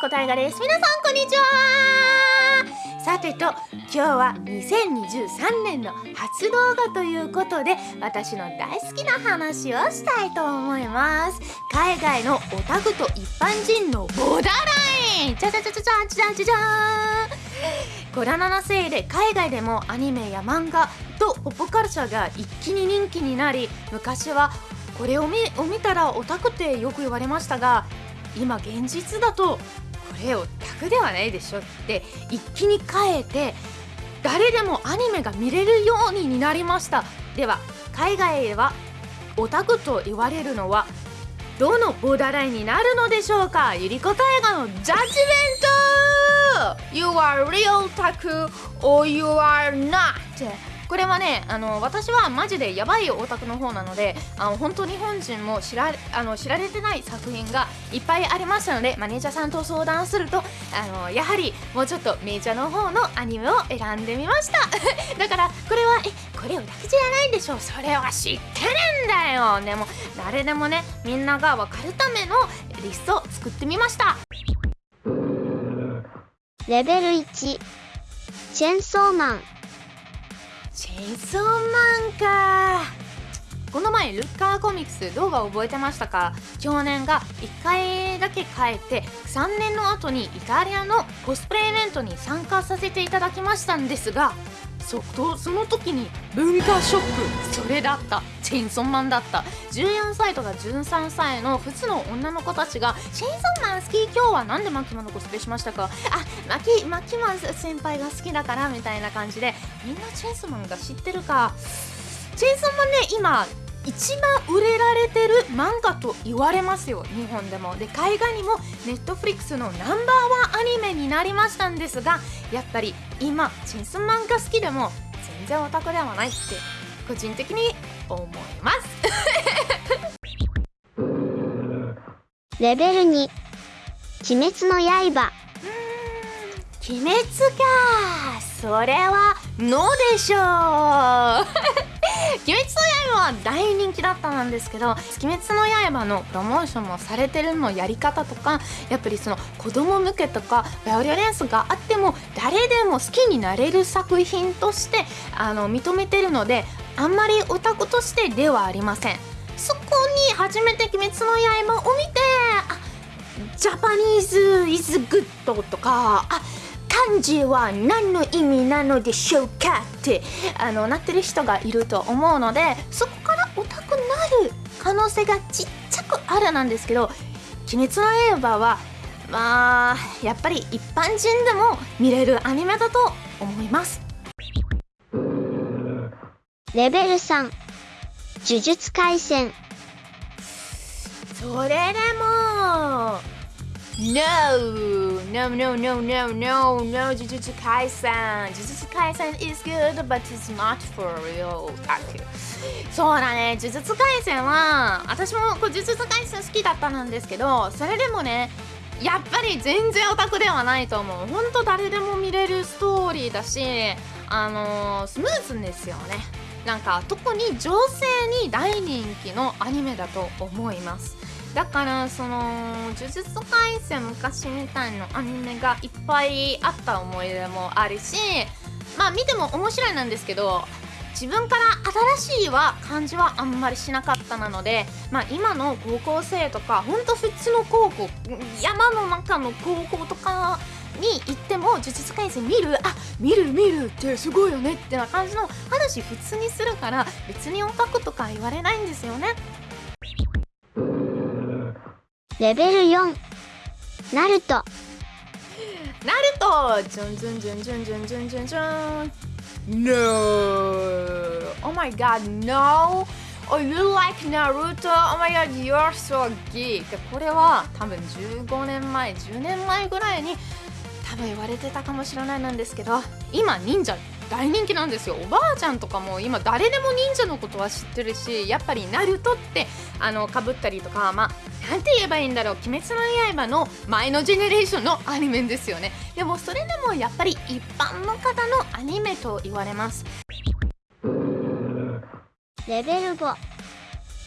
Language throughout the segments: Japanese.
猫大河です皆さんこんにちは。さてと今日は2023年の初動画ということで私の大好きな話をしたいと思います。海外のオタクと一般人のボーダーラインじゃじゃじゃじゃじゃじゃじゃコロナのせいで海外でもアニメや漫画とポップカルチャーが一気に人気になり昔はこれを見たらオタクってよく言われましたが今現実だとれオタクではないでしょって一気に変えて誰でもアニメが見れるようになりました。では海外ではオタクと言われるのはどのボーダーラインになるのでしょうか？ゆりこ大河のジャッジメント! You are real タク or you are not? これはねあの私はマジでやばいオタクの方なのであの本当日本人も知らあの知られてない作品がいっぱいありましたのでマネージャーさんと相談するとあのやはりもうちょっとメジャーの方のアニメを選んでみました。だからこれはえこれオタクじゃないんでしょう。それは知ってるんだよ。でも誰でもねみんなが分かるためのリストを作ってみました。レベル1チェンソーマン。チェンソマンか。この前ルッカーコミックス動画覚えてましたか？去年が1回だけ変えて3年の後にイタリアのコスプレイベントに参加させていただきましたんですがそその時に文化ショックそれだった。チェンソンマンだった。14歳とか13歳の普通の女の子たちが「チェンソンマン好き？今日は何でマキマのコスプレしましたか?」あマキマキマン先輩が好きだからみたいな感じでみんなチェンソンマンが知ってるか？チェンソンマンね今一番売れられてる漫画と言われますよ。日本でもで海外にもネットフリックスのナンバーワンアニメになりましたんですがやっぱり今チェンソンマンが好きでも全然オタクではないって個人的に思います。レベル2鬼滅の刃。鬼滅か。それはのでしょう鬼滅の刃は大人気だったんですけど鬼滅の刃のプロモーションもされてるのやり方とかやっぱりその子供向けとかバイオリレンスがあっても誰でも好きになれる作品としてあの認めてるのであんまりオタクとしてではありません。そこに初めて「鬼滅の刃」を見てあ Japanese is good とかあ漢字は何の意味なのでしょうかってあのなってる人がいると思うのでそこからオタクになる可能性がちっちゃくあるなんですけど「鬼滅の刃」はまあやっぱり一般人でも見れるアニメだと思います。レベル3呪術廻戦。それでも No, no, no, no, no, no, no, Jujutsu Kaisen. Jujutsu Kaisen is good, but it's not for real otaku. そうだね、呪術廻戦は、私も呪術廻戦好きだったんですけど、それでもね、やっぱり全然オタクではないと思う。ほんと誰でも見れるストーリーだし、あのー、スムーズですよね。なんか特に女性に大人気のアニメだと思います。だからその「呪術廻戦」昔みたいなアニメがいっぱいあった思い出もあるしまあ見ても面白いなんですけど自分から新しいは感じはあんまりしなかったなので、まあ、今の高校生とかほんと普通の高校山の中の高校とかに行っても呪術廻戦見るあ見る見るってすごいよねってな感じの話普通にするから別にオタクとか言われないんですよね。レベル4ナルトナルトジュンジュンジュンジュンジュンジュンジュンジュン No! Oh my god, no! Oh, you like Naruto? Oh my god, you're so geek! これは多分15年前、10年前ぐらいに多分言われてたかもしれないなんですけど今忍者大人気なんですよ。おばあちゃんとかも今誰でも忍者のことは知ってるしやっぱりナルトってあのかぶったりとかまあなんて言えばいいんだろう「鬼滅の刃」の前のジェネレーションのアニメですよね。でもそれでもやっぱり一般の方のアニメと言われます。レベル5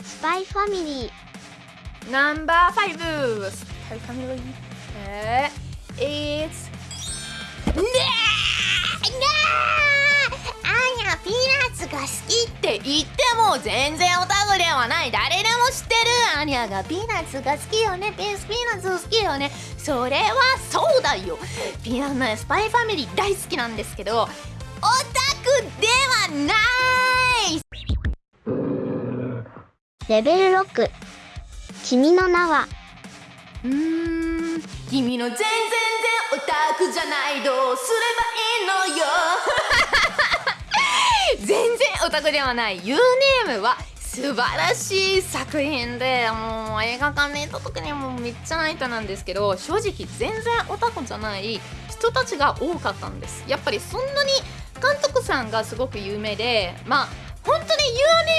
スパイファミリー。ナンバー5スパイファミリー。えー、It's ねえねえアニャピーナッツが好きって言っても全然オタクではない。誰でも知ってる。アニャがピーナッツが好きよね。ピースピーナッツ好きよね。それはそうだよ。ピーナッツスパイファミリー大好きなんですけどオタクではない。レベル6君の名は？うーん君の全然全オタクじゃないどうすればいいのよ。全然オタクではない。You Name は素晴らしい作品でもう映画館で行った時にもめっちゃ泣いたなんですけど正直全然オタクじゃない人たちが多かったんです。やっぱりそんなに監督さんがすごく有名でまあ本当に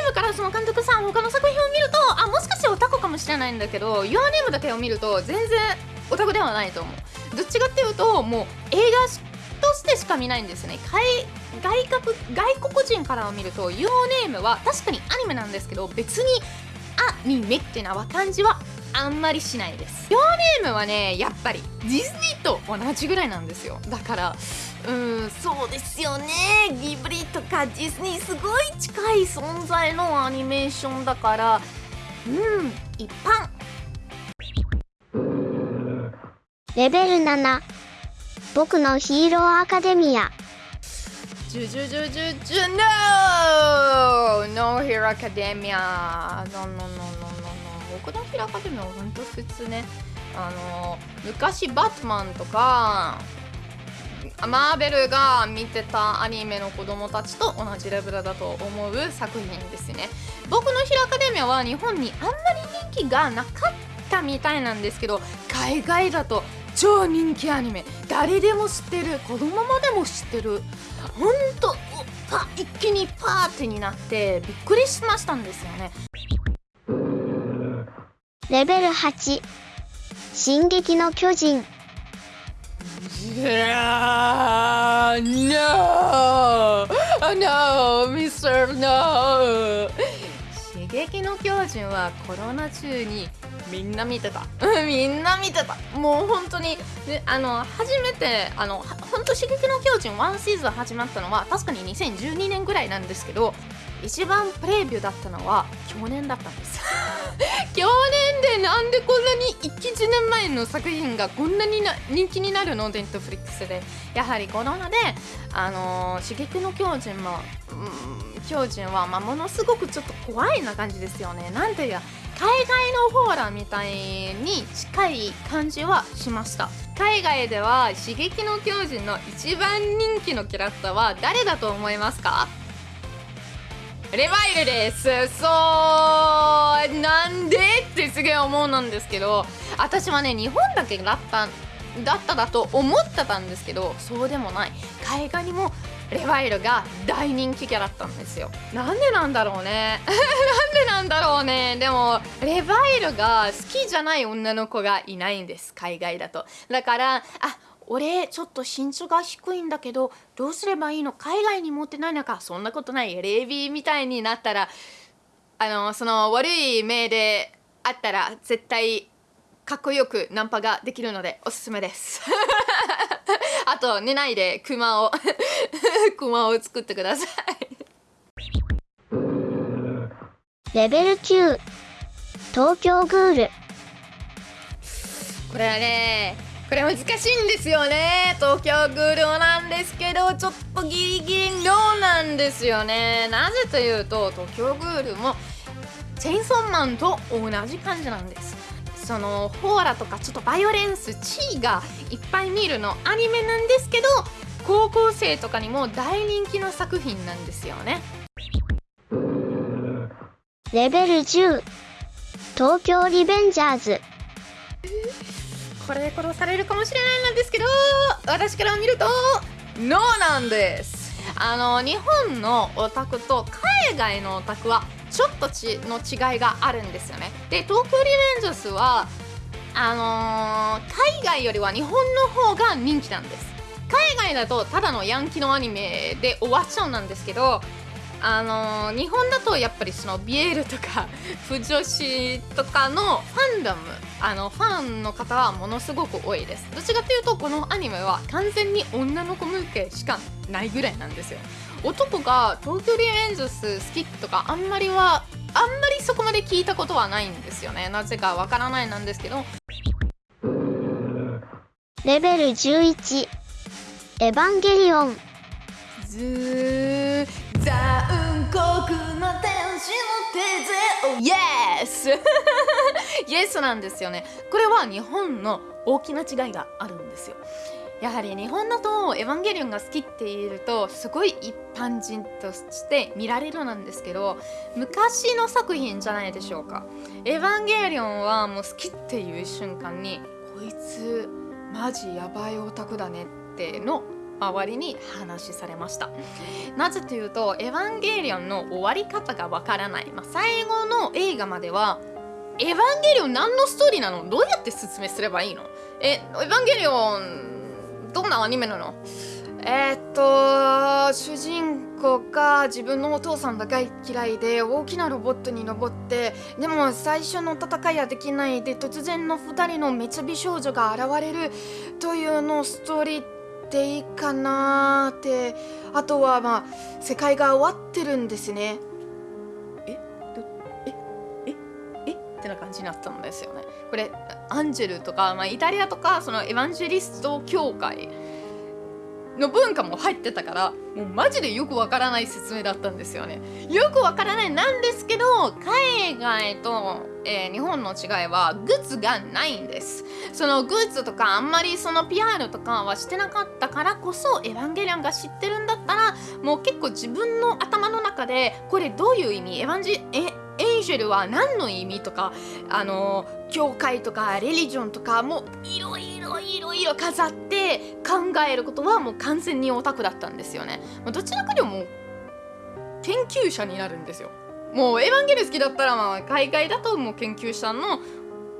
Your Name からその監督さん他の作品を見るとあもしかしてオタクかもしれないんだけど Your Name だけを見ると全然オタクではないと思う。どっちかっていうともう映画としてしか見ないんですね。海外国外国人からを見ると Your Name は確かにアニメなんですけど別にアニメってな感じはあんまりしないです。Your Name はねやっぱりディズニーと同じぐらいなんですよ。だからうんそうですよね。ギブリとかディズニーすごい近い存在のアニメーションだからうん一般。レベル7僕のヒーローアカデミアジュジュジュジュジュ NO! No Hero Academia! No, no, no, no, no, no. 僕のヒーローアカデミアは本当普通ね。あの、昔バットマンとか、マーベルが見てたアニメの子供たちと同じレベルだと思う作品ですね。僕のヒーローアカデミアは日本にあんまり人気がなかったみたいなんですけど、海外だと超人気アニメ誰でも知ってる子供までも知ってるほんとパ一気にパーティーになってびっくりしましたんですよねレベル8進撃の巨人いやー No! No! Mr. No! 刺激の巨人はコロナ中にみんな見てた。うんみんな見てた。もう本当に。であの初めてあのは本当刺激の巨人1シーズン始まったのは確かに2012年ぐらいなんですけど一番プレビューだったのは去年だったんです。去年でなんでこんなに1年前の作品がこんなにな人気になるの？ネットフリックスで。やはりコロナであの刺激の巨人も、うん、巨人は、まあ、ものすごくちょっと怖いな感じですよね。なんていうか海外のホーラーみたいに近い感じはしました。海外では刺激の巨人の一番人気のキャラクターは誰だと思いますか？レバイルです。そうなんで？ってすげえ思うなんですけど私はね日本だけだっただっただと思ってたんですけどそうでもない。海外にもレバイルが大人気キャラだったんですよ。なんでなんだろうね。なんでなんだろうね。でもレバイルが好きじゃない女の子がいないんです。海外だと。だからあ俺ちょっと身長が低いんだけどどうすればいいの？海外に持ってないのか？そんなことない。レイビーみたいになったらあのその悪い目であったら絶対かっこよくナンパができるのでおすすめです。あと寝ないでクマを クマを作ってください。レベル9東京グール。これはねこれ難しいんですよね。東京グールなんですけどちょっとギリギリノーなんですよね。なぜというと東京グールもチェインソーマンと同じ感じなんですそのホーラとかちょっとバイオレンス地位がいっぱい見るのアニメなんですけど高校生とかにも大人気の作品なんですよね。レベル10東京リベンジャーズ。これで殺されるかもしれないなんですけど私から見るとノーなんです。あの日本のオタクと海外のオタクはちょっとちの違いがあるんですよね。で東京リベンジャーズはあのー海外よりは日本の方が人気なんです。海外だとただのヤンキーのアニメで終わっちゃうなんですけどあの日本だとやっぱりそのビエールとか 不女子とかのファンダムあのファンの方はものすごく多いです。どっちかというとこのアニメは完全に女の子向けしかないぐらいなんですよ。男が東京リベンジャス好きとかあんまりはあんまりそこまで聞いたことはないんですよね。なぜかわからないなんですけど。レベル11エヴァンゲリオン。ずー残酷な天使の手で Oh yes! イエスなんですよね。これは日本の大きな違いがあるんですよやはり日本だと「エヴァンゲリオン」が好きって言えるとすごい一般人として見られるなんですけど昔の作品じゃないでしょうか「エヴァンゲリオン」はもう好きっていう瞬間にこいつマジやばいオタクだねっての周りに話されました。なぜというと「エヴァンゲリオン」の終わり方がわからない、まあ、最後の映画までは「エヴァンゲリオン何のストーリーなの？どうやって説明すればいいの？えエヴァンゲリオンどんなアニメなの？えー、っと主人公が自分のお父さんが大嫌いで大きなロボットに登ってでも最初の戦いはできないで突然の2人の滅美少女が現れるというのストーリーでいいかなって。あとはまあ世界が終わってるんですね。え？どえ？え？え？ってな感じになったんですよねこれアンジェルとか、まあ、イタリアとかそのエヴァンジェリスト協会の文化も入ってたからもうマジでよくわからない説明だったんですよね。よくわからないなんですけど海外と、えー、日本の違いはグッズがないんです。そのグッズとかあんまりその PR とかはしてなかったからこそエヴァンゲリオンが知ってるんだったらもう結構自分の頭の中でこれどういう意味？エヴァンジえエンジェルは何の意味とかあの教会とかレリジョンとかもいろいろいろいろ飾って考えることはもう完全にオタクだったんですよね。どちらかでも研究者になるんですよ。もうエヴァンゲル好きだったらまあ海外だともう研究者の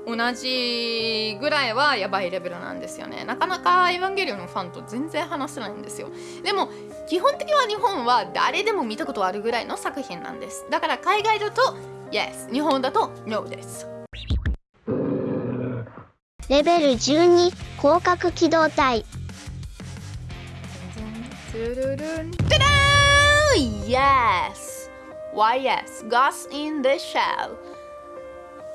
同じぐらいはやばいレベルなんですよねなかなかエヴァンゲリオンのファンと全然話せないんですよでも基本的には日本は誰でも見たことあるぐらいの作品なんですだから海外だと Yes. 日本だと No です。レベル12広角機動隊。トゥルルン。タダー Yes. Why yes? Ghost in the Shell.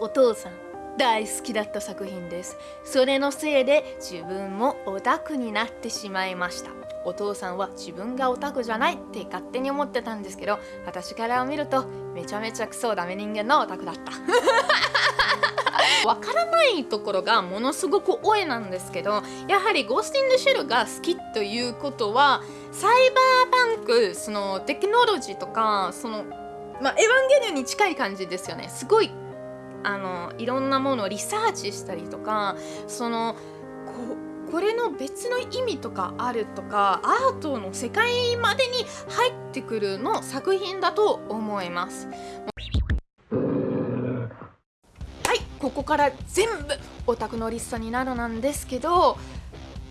お父さん大好きだった作品です。それのせいで自分もオタクになってしまいましたお父さんは自分がオタクじゃないって勝手に思ってたんですけど私から見るとめちゃめちゃクソダメ人間のオタクだった。わからないところがものすごく多いなんですけどやはりゴースティングシェルが好きということはサイバーパンクそのテクノロジーとかそのまあ、エヴァンゲリオンに近い感じですよね。すごいあのいろんなものをリサーチしたりとかそのこれの別の意味とかあるとかアートの世界までに入ってくるの作品だと思います。はいここから全部オタクのリストになるなんですけど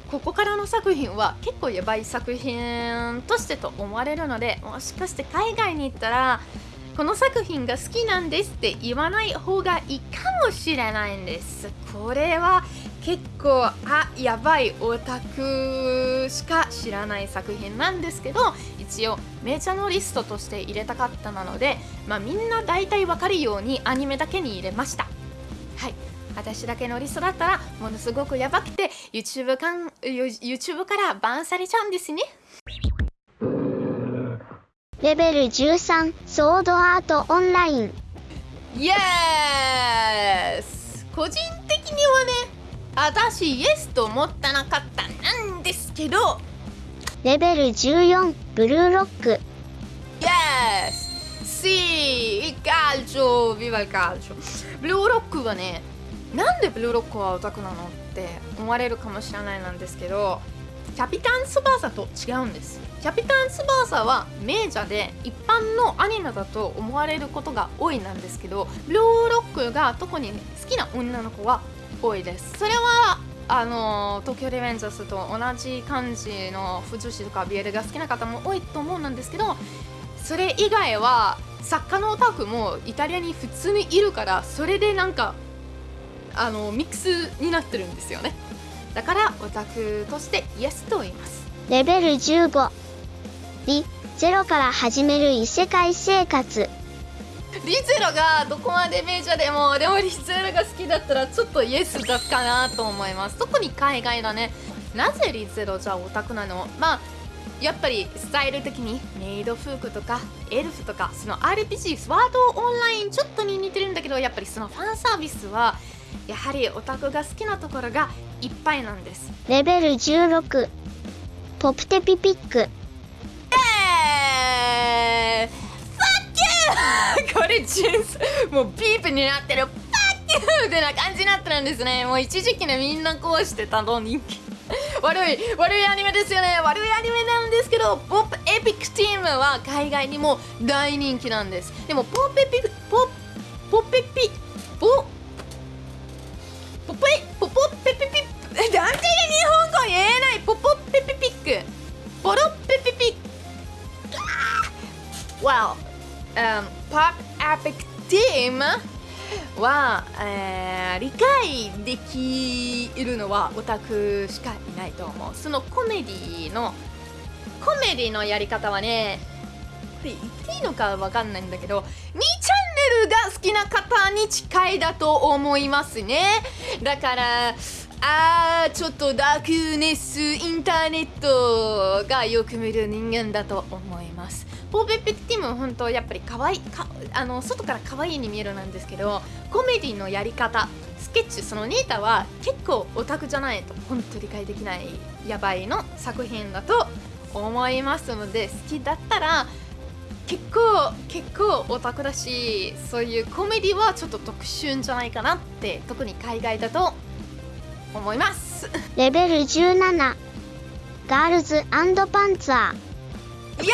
ここからの作品は結構やばい作品としてと思われるのでもしかして海外に行ったらこの作品が好きなんですって言わない方がいいかもしれないんですこれは結構あやばいオタクしか知らない作品なんですけど一応メジャーのリストとして入れたかったなので、まあ、みんな大体わかるようにアニメだけに入れました。はい。私だけのリストだったらものすごくやばくて YouTube, かん YouTube からバンされちゃうんですね。レベル13ソードアートオンライン。イエス個人的にはね私イエスと思ったなかったなんですけど。レベル14ブルーロック。イエス Sì, il calcio, viva il calcio ブルーロックはねなんでブルーロックはオタクなのって思われるかもしれないなんですけどキャピタン翼と違うんです。キャピタン翼は名者で一般のアニメだと思われることが多いなんですけどブルーロックが特に好きな女の子は多いです。それはあの東京リベンジャーズと同じ感じの不女子とかビエルが好きな方も多いと思うんですけどそれ以外は作家のオタクもイタリアに普通にいるからそれでなんかあのミックスになってるんですよね。だからオタクとしてイエスと言います。レベル15リゼロから始める異世界生活。リゼロがどこまでメジャーでもでもリゼロが好きだったらちょっとイエスだかなと思います。特に海外だね。なぜリゼロじゃオタクなの？まあやっぱりスタイル的にメイド服とかエルフとかその RPG スワードオンラインちょっとに似てるんだけどやっぱりそのファンサービスはやはりオタクが好きなところがいっぱいなんです。レベル16ポプテピピック。これジュースもうビープになってるパッキューってな感じになってるんですねもう一時期ねみんなこうしてたの人気悪い悪いアニメですよね。悪いアニメなんですけどポップエピックチームは海外にも大人気なんです。でもポップエピポポきるのはオタクしかいないと思う。そのコメディのコメディのやり方はねこれ言っていいのかわかんないんだけど2チャンネルが好きな方に近いだと思いますね。だからあーちょっとダークネスインターネットがよく見る人間だと思います。ポーペペティム本当やっぱり可愛いかあの外から可愛いに見えるなんですけどコメディのやり方スケッチそのネータは結構オタクじゃないと本当理解できないやばいの作品だと思いますので好きだったら結構結構オタクだしそういうコメディはちょっと特殊じゃないかなって特に海外だと思います。レベル17ガールズパンツァー。イ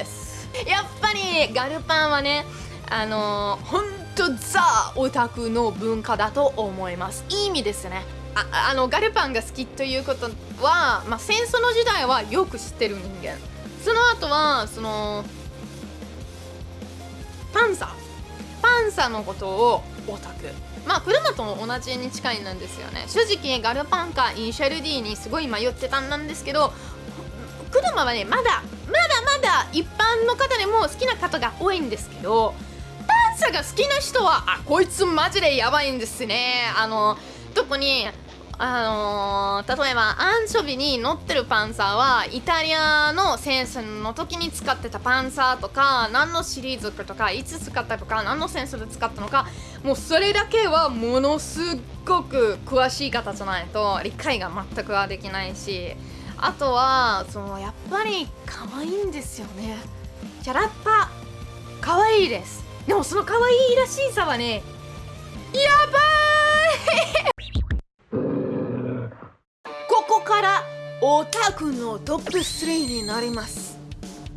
エスやっぱりガルパンはねあのー、ほんとザオタクの文化だと思います。いい意味ですね。ああのガルパンが好きということは、まあ、戦争の時代はよく知ってる人間。その後はそのパンサー。パンサーのことをオタクまあ車と同じに近いなんですよね。正直ガルパンかインシャル D にすごい迷ってたんなんですけど車はねまだまだまだ一般の方でも好きな方が多いんですけどパンサーが好きな人はあこいつマジでやばいんですね。あの特にあのー例えばアンチョビに乗ってるパンサーはイタリアの戦争の時に使ってたパンサーとか何のシリーズとかいつ使ったとか何の戦争で使ったのかもうそれだけはものすっごく詳しい方じゃないと理解が全くはできないしあとはそのやっぱり可愛いんですよね。キャラッパ可愛いです。でもその可愛いらしいさはねやばい！オタクのトップ3になります。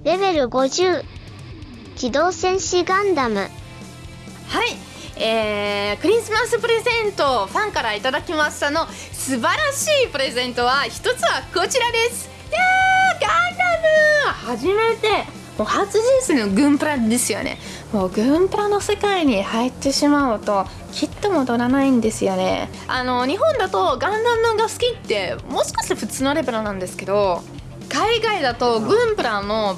レベル50機動戦士ガンダム。はい。えー、クリスマスプレゼントファンからいただきましたの素晴らしいプレゼントは一つはこちらです。いやーガンダム初めてもう初人生のグンプラですよね。もうグンプラの世界に入ってしまうときっと戻らないんですよね。あの日本だとガンダムが好きってもしかして普通のレベルなんですけど海外だとグンプラの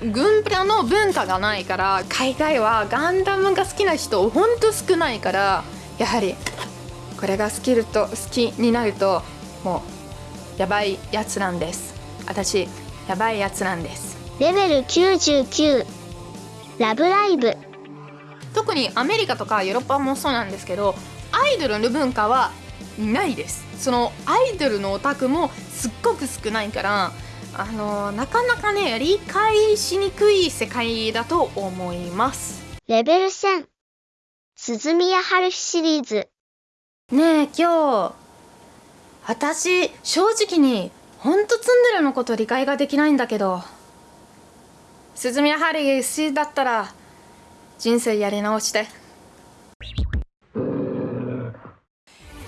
グンプラの文化がないから海外はガンダムが好きな人ほんと少ないからやはりこれが好きると好きになるともうやばいやつなんです。私やばいやつなんです。レベル99ラブライブ特にアメリカとかヨーロッパもそうなんですけどアイドルの文化はないです。そのアイドルのオタクもすっごく少ないからあのなかなかね理解しにくい世界だと思います。レベル1000鈴宮春日シリーズ。ねえ今日私正直にほんとツンデレのこと理解ができないんだけど。鈴宮春日好きだったら人生やり直して。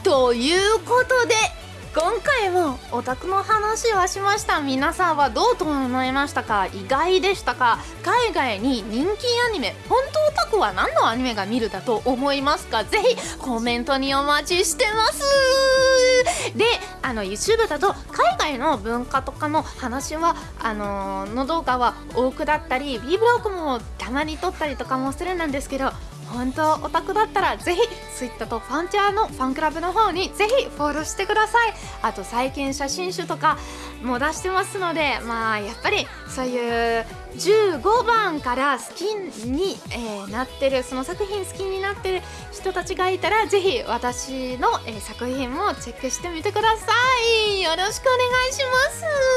ということで今回もオタクの話はしました。皆さんはどうと思いましたか？意外でしたか？海外に人気アニメ本当オタクは何のアニメが見るだと思いますか？ぜひコメントにお待ちしてます。であの YouTube だと海外の文化とかの話はあのーの動画は多くだったり B ブログもたまに撮ったりとかもするなんですけど本当オタクだったらぜひ Twitter とファンチャーのファンクラブの方にぜひフォローしてください。あと最近写真集とかも出してますのでまあやっぱりそういう15番から好きに、えーなってるその作品好きになってる人たちがいたらぜひ私の、えー作品もチェックしてみてください。よろしくお願いします。